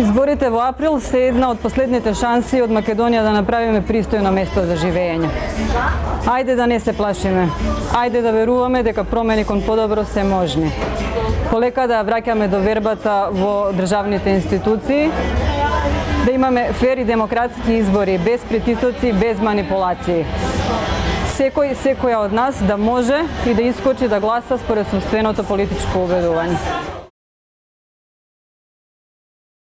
Изборите во април се една од последните шанси од Македонија да направиме пристојно место за живење. Ајде да не се плашиме. Ајде да веруваме дека промени кон подобро се можни. Полека да враќаме довербата во државните институции, да имаме фери демократски избори, без притисоци, без манипулации. Секој, секоја од нас да може и да искочи да гласа според собственото политичко убедување.